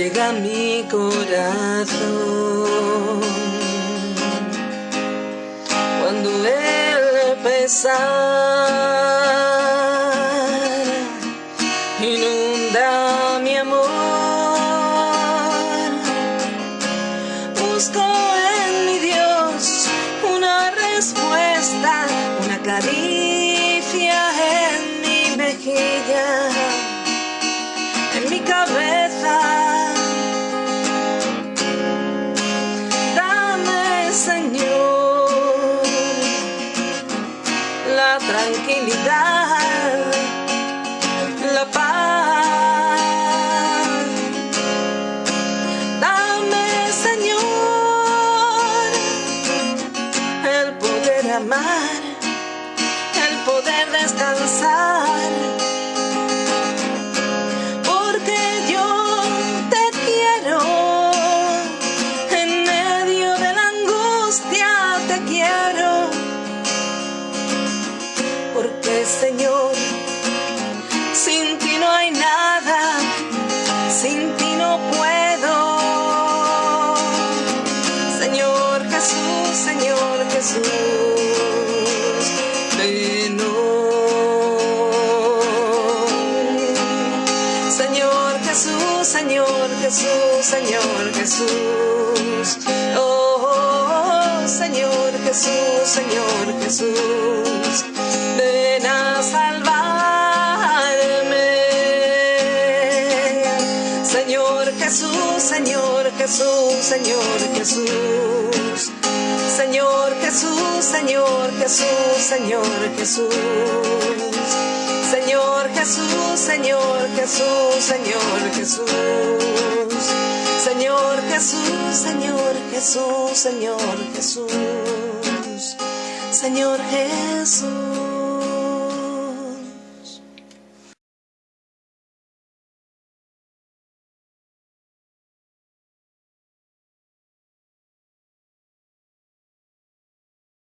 llega a mi corazón. Cuando el pesar tranquilidad, la paz. Dame, Señor, el poder amar, el poder descansar. Porque yo te quiero, Jesús, hoy. Señor Jesús, Señor Jesús, Señor Jesús. Oh, Señor Jesús, Señor Jesús. Ven a salvarme. Señor Jesús, Señor Jesús, Señor Jesús. Señor Jesús, Señor Jesús, Señor Jesús. Señor Jesús, Señor Jesús, Señor Jesús. Señor Jesús, Señor Jesús, Señor Jesús. Señor Jesús.